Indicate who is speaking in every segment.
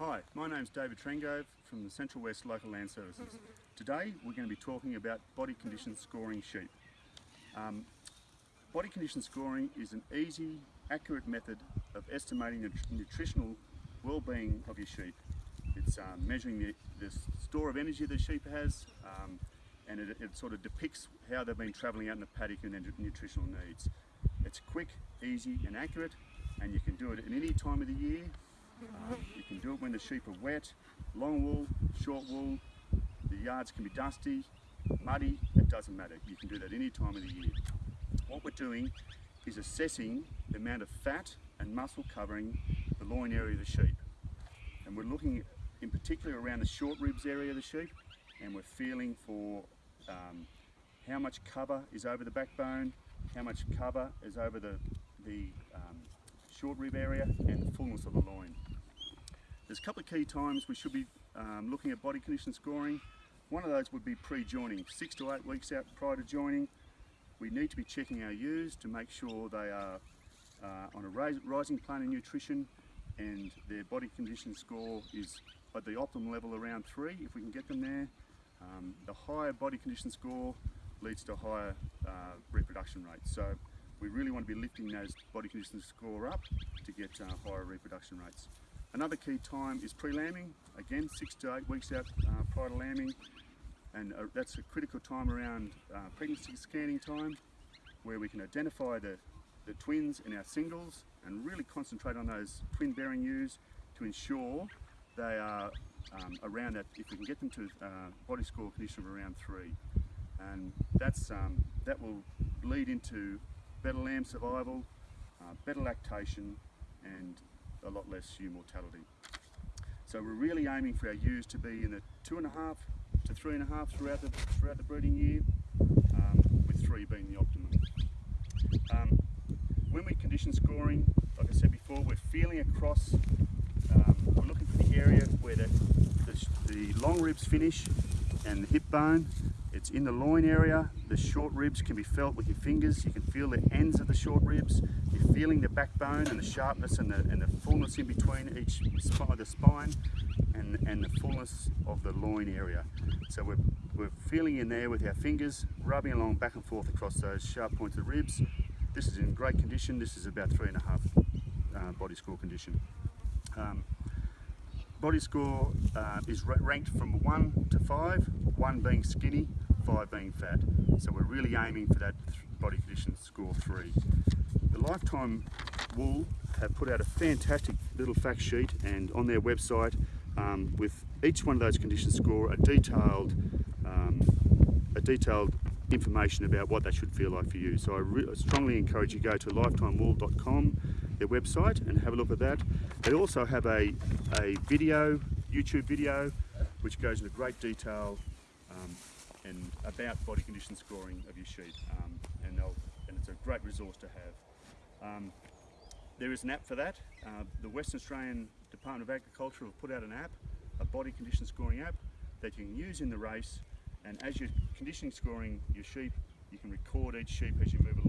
Speaker 1: Hi, my name's David Trengove from the Central West Local Land Services. Today we're going to be talking about body condition scoring sheep. Um, body condition scoring is an easy, accurate method of estimating the nutritional well-being of your sheep. It's um, measuring the, the, store of energy the sheep has um, and it, it, sort of depicts how they've been travelling out in the paddock and their nutritional needs. It's quick, easy and accurate and you can do it at any time of the year you can do it when the sheep are wet, long wool, short wool, the yards can be dusty, muddy, it doesn't matter. You can do that any time of the year. What we're doing is assessing the amount of fat and muscle covering the loin area of the sheep. And we're looking in particular around the short ribs area of the sheep and we're feeling for um, how much cover is over the backbone, how much cover is over the, the um, short rib area and the fullness of the loin. There's a couple of key times we should be um, looking at body condition scoring. One of those would be pre-joining, six to eight weeks out prior to joining. We need to be checking our ewes to make sure they are uh, on a rising plane of nutrition and their body condition score is at the optimum level around three, if we can get them there. Um, the higher body condition score leads to higher uh, reproduction rates. So we really want to be lifting those body condition score up to get uh, higher reproduction rates. Another key time is pre-lambing, again six to eight weeks out uh, prior to lambing and uh, that's a critical time around uh, pregnancy scanning time where we can identify the, the twins in our singles and really concentrate on those twin bearing ewes to ensure they are um, around that, if we can get them to uh, body score condition of around three. And that's, um, that will lead into better lamb survival, uh, better lactation and a lot less ewe mortality. So we're really aiming for our ewes to be in the two and a half to three and a half throughout the, throughout the breeding year, um, with three being the optimum. Um, when we're condition scoring, like I said before, we're feeling across, um, we're looking for the area where the, the, the long ribs finish and the hip bone it's in the loin area. The short ribs can be felt with your fingers. You can feel the ends of the short ribs. You're feeling the backbone and the sharpness and the, and the fullness in between each spine, the spine and, and the fullness of the loin area. So we're, we're feeling in there with our fingers, rubbing along back and forth across those sharp points pointed ribs. This is in great condition. This is about three and a half uh, body score condition. Um, body score uh, is ranked from one to five, one being skinny, five being fat. So we're really aiming for that body condition score three. The Lifetime Wool have put out a fantastic little fact sheet and on their website um, with each one of those conditions score a detailed um, a detailed information about what they should feel like for you. So I strongly encourage you to go to lifetimewool.com, their website, and have a look at that. They also have a, a video, YouTube video, which goes into great detail um, and about body condition scoring of your sheep um, and, and, it's a great resource to have. Um, there is an app for that. Uh, the Western Australian Department of Agriculture have put out an app, a body condition scoring app that you can use in the race and as you're conditioning scoring your sheep you can record each sheep as you move along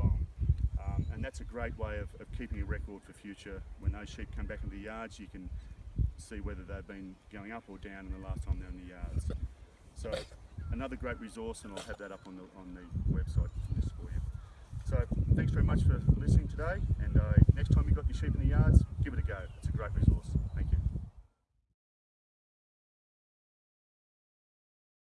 Speaker 1: and that's a great way of, of keeping a record for future. When those sheep come back into the yards you can see whether they've been going up or down in the last time they're in the yards. So another great resource and I'll have that up on the, on the website for this for you. So thanks very much for listening today and uh, next time you've got your